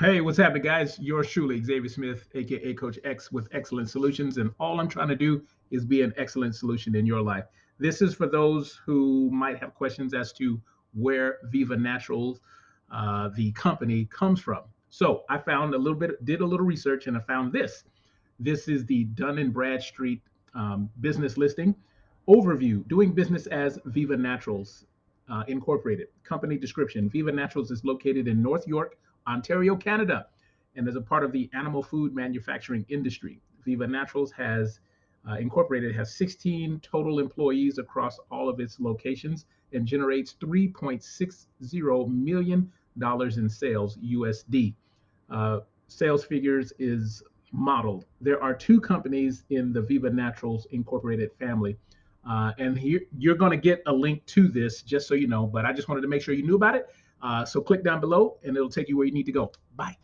Hey, what's happening, guys? Yours truly, Xavier Smith, aka Coach X with Excellent Solutions. And all I'm trying to do is be an excellent solution in your life. This is for those who might have questions as to where Viva Naturals, uh, the company, comes from. So I found a little bit, did a little research, and I found this. This is the Dun and Bradstreet um, business listing overview. Doing business as Viva Naturals uh, Incorporated. Company description: Viva Naturals is located in North York, Ontario, Canada, and is a part of the animal food manufacturing industry. Viva Naturals has uh, Incorporated has 16 total employees across all of its locations and generates 3.60 million dollars in sales USD. Uh, sales figures is modeled. There are two companies in the Viva Naturals Incorporated family. Uh, and here you're going to get a link to this just so you know, but I just wanted to make sure you knew about it. Uh, so click down below and it'll take you where you need to go. Bye.